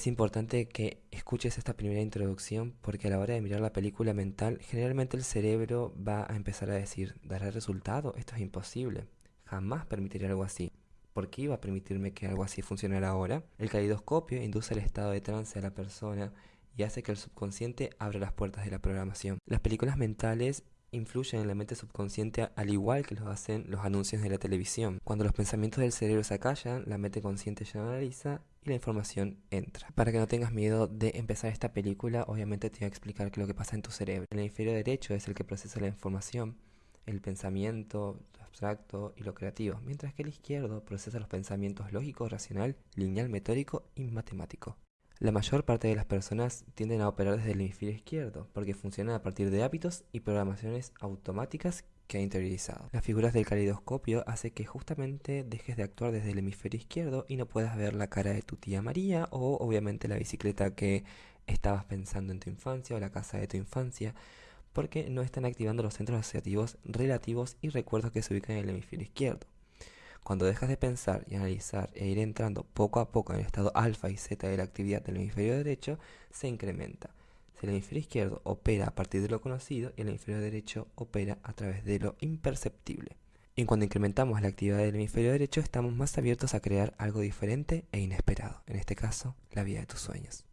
Es importante que escuches esta primera introducción porque a la hora de mirar la película mental, generalmente el cerebro va a empezar a decir, ¿dará resultado? Esto es imposible. Jamás permitiré algo así. ¿Por qué iba a permitirme que algo así funcionara ahora? El calidoscopio induce el estado de trance a la persona y hace que el subconsciente abra las puertas de la programación. Las películas mentales influyen en la mente subconsciente al igual que lo hacen los anuncios de la televisión. Cuando los pensamientos del cerebro se acallan, la mente consciente ya analiza y la información entra. Para que no tengas miedo de empezar esta película, obviamente te voy a explicar qué lo que pasa en tu cerebro. El hemisferio derecho es el que procesa la información, el pensamiento, lo abstracto y lo creativo, mientras que el izquierdo procesa los pensamientos lógico, racional, lineal, metódico y matemático. La mayor parte de las personas tienden a operar desde el hemisferio izquierdo, porque funcionan a partir de hábitos y programaciones automáticas que ha interiorizado. Las figuras del calidoscopio hace que justamente dejes de actuar desde el hemisferio izquierdo y no puedas ver la cara de tu tía María o obviamente la bicicleta que estabas pensando en tu infancia o la casa de tu infancia, porque no están activando los centros asociativos relativos y recuerdos que se ubican en el hemisferio izquierdo. Cuando dejas de pensar y analizar e ir entrando poco a poco en el estado alfa y zeta de la actividad del hemisferio derecho, se incrementa. El hemisferio izquierdo opera a partir de lo conocido y el hemisferio derecho opera a través de lo imperceptible. Y cuando incrementamos la actividad del hemisferio derecho, estamos más abiertos a crear algo diferente e inesperado, en este caso, la vida de tus sueños.